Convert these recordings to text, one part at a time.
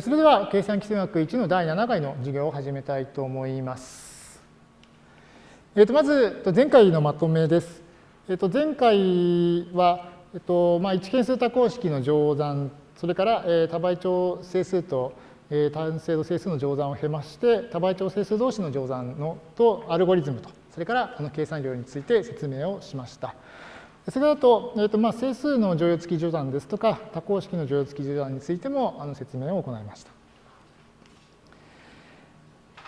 それでは、計算基数学1の第7回の授業を始めたいと思います。えー、とまず、前回のまとめです。えー、と前回は、えーとまあ、1変数多項式の乗算、それから、え、多倍長整数と、えー、単精度整数の乗算を経まして、多倍長整数同士の乗算のとアルゴリズムと、それからあの計算量について説明をしました。それだと、えーとまあ、整数の乗用付き序断ですとか、多項式の乗用付き序断についてもあの説明を行いました。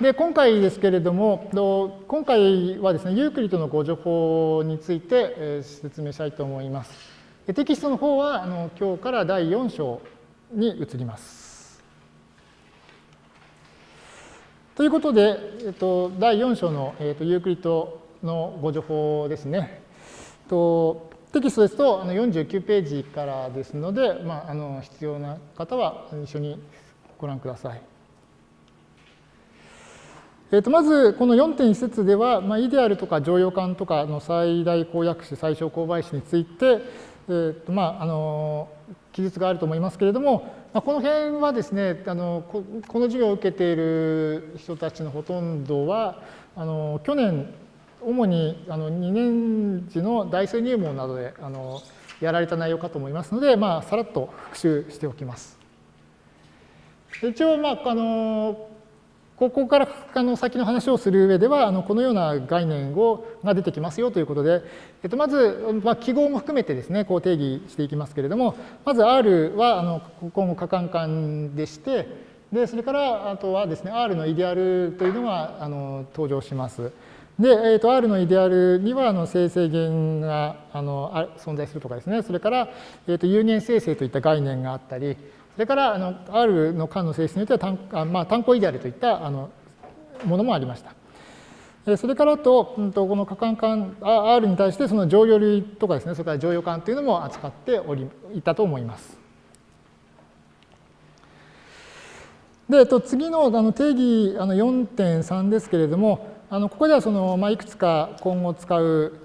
で、今回ですけれども、今回はですね、ユークリッドの互除法について説明したいと思います。テキストの方はあの今日から第4章に移ります。ということで、えっと、第4章の、えっと、ユークリッドの互除法ですね。とテキストですとあの49ページからですので、まあ、あの必要な方は一緒にご覧ください。えー、とまず、この4.1節では、まあ、イデアルとか常用感とかの最大公約詞、最小公倍詞について、えーとまあ、あの記述があると思いますけれども、まあ、この辺はですねあのこ、この授業を受けている人たちのほとんどは、あの去年主にあの2年次の大数入門などであのやられた内容かと思いますので、まあ、さらっと復習しておきます。一応、まあ、あのここからあの先の話をする上では、あのこのような概念をが出てきますよということで、えっと、まず、まあ、記号も含めてですね、こう定義していきますけれども、まず R はあの今後可換換でして、でそれからあとはですね、R のイデアルというのがあの登場します。で、えー、と R のイデアルにはあの生成元があのあ存在するとかですね、それから、えー、と有限生成といった概念があったり、それからあの R の間の性質によっては単,あ、まあ、単項イデアルといったあのものもありました。それからと、うん、とこの可換間 R に対してその乗用類とかですね、それから乗用感というのも扱っておりいたと思います。で、と次のあの定義あの4.3ですけれども、あのここではその、まあ、いくつか今後使う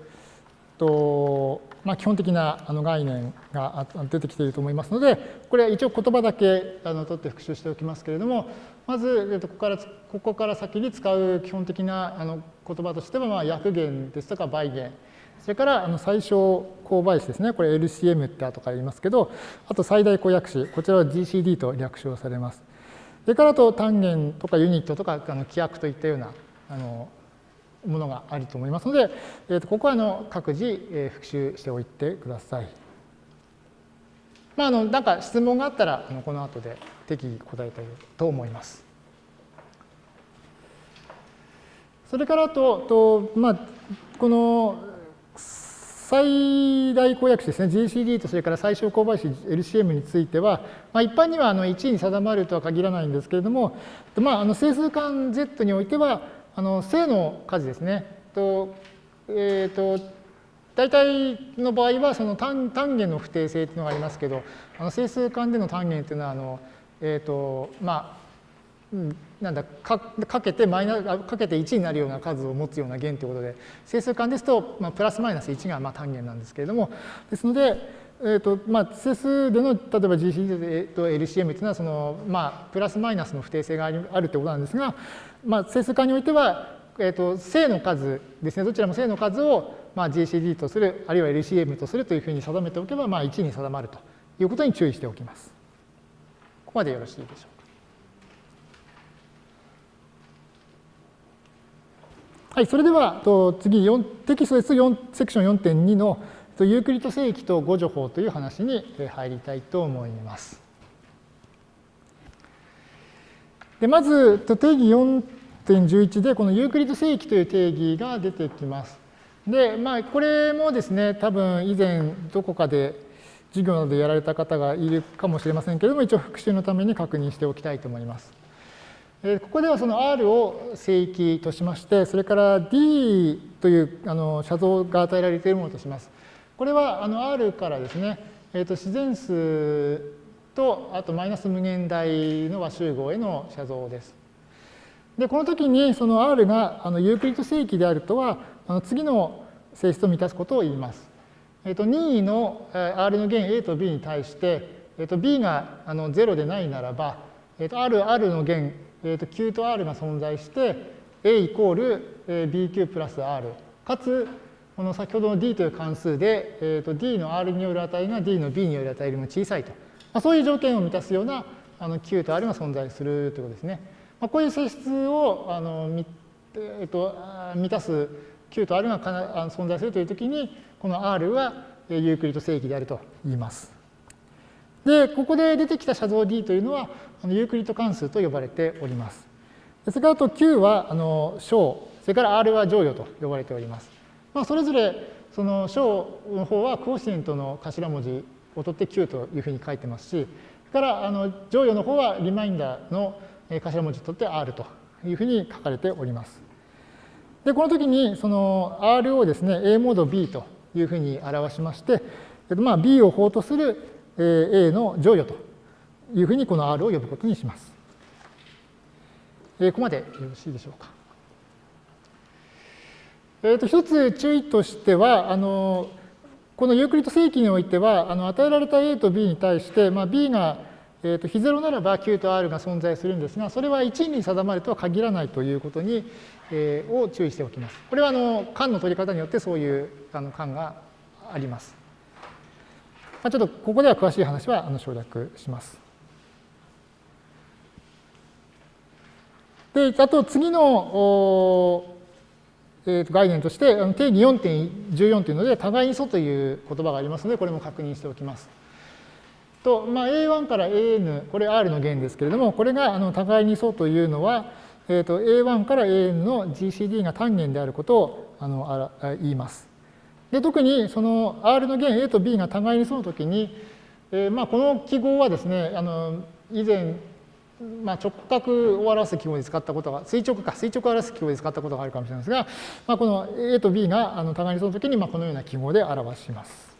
と、まあ、基本的なあの概念が出てきていると思いますので、これは一応言葉だけあの取って復習しておきますけれども、まずここからここから先に使う基本的なあの言葉としては、まあ、約元ですとか倍元、それからあの最小公倍詞ですね、これ LCM って後から言いますけど、あと最大公約詞、こちらは GCD と略称されます。それからあと単元とかユニットとかあの規約といったようなあのものがあると思いますので、えー、とここはあの各自、え、復習しておいてください。まあ、あのなんか質問があったらあのこの後で適宜答えたいと思います。それからと、とまあ、この最大公約詞ですね、GCD とそれから最小公倍詞 LCM については、まあ、一般にはあの1に定まるとは限らないんですけれども、まあ、あの整数間 Z においては、あの正の数ですね。とえ、ー、と大体の場合はその単単元の不定性というのがありますけど、あの整数間での単元というのはあのえ、ー、とまあ、なんだかかけてマイナかけて1になるような数を持つような弦ということで整数間ですと、まあ、プラスマイナス1がまあ単元なんですけれどもですので、えーとまあ、整数での例えば GCD と LCM というのはその、まあ、プラスマイナスの不定性があるということなんですが、まあ、整数化においては、えーと、正の数ですね、どちらも正の数を、まあ、GCD とする、あるいは LCM とするというふうに定めておけば、まあ、1に定まるということに注意しておきます。ここまでよろしいでしょうか。はい、それではと次4テキストです4セクション4.2のユークリッド整域と互除法という話に入りたいと思います。でまず定義4.11でこのユークリッド整域という定義が出てきます。で、まあ、これもですね、多分以前どこかで授業などでやられた方がいるかもしれませんけれども、一応復習のために確認しておきたいと思います。ここではその R を正規としまして、それから D というあの写像が与えられているものとします。これはあの R からですね、えー、と自然数、あとマイナス無限大の和集合への写像です。で、この時にその R があのユークリッド正規であるとは、あの次の性質を満たすことを言います。えっ、と、任意の R の弦 A と B に対して、えっ、と、B があの0でないならば、えー、と R, R の弦、えー、と Q と R が存在して A イコール BQ プラス R かつこの先ほどの D という関数で、えー、と D の R による値が D の B による値よりも小さいと、まあ、そういう条件を満たすようなあの Q と R が存在するということですね。まあ、こういう性質をあの、えー、と満たす Q と R が存在するというときにこの R はユークリッド正規であると言います。で、ここで出てきた写像 D というのはあのユークリッド関数と呼ばれております。それからあと Q はあの小、それから R は乗与と呼ばれております。まあ、それぞれその小の方はクオシエントの頭文字を取って Q というふうに書いてますし、それからあの乗与の方はリマインダーの頭文字を取って R というふうに書かれております。で、この時にその R をですね、A モード B というふうに表しまして、まあ、B を法とする A の乗与というふうにこの R を呼ぶことにします。ここまでよろしいでしょうか。えー、と一つ注意としては、あのこのユークリッド正規においては、あの与えられた A と B に対して、まあ、B が、えー、と非0ならば Q と R が存在するんですが、それは1に定まるとは限らないということに、えー、を注意しておきます。これはあの間の取り方によってそういうあの間があります。まあ、ちょっとここでは詳しい話はあの省略します。で、あと次のえー、と概念として定義4.14というので互いに素という言葉がありますのでこれも確認しておきます。と、まあ、A1 から AN これ R の弦ですけれどもこれがあの互いに素というのは、えー、と A1 から AN の GCD が単元であることをあのあ言います。で特にその R の弦 A と B が互いに素の時に、えー、まあこの記号はですねあの以前まあ、直角を表す記号で使ったことが、垂直か、垂直を表す記号で使ったことがあるかもしれないですが、まあ、この A と B があの互いにその時にまあこのような記号で表します。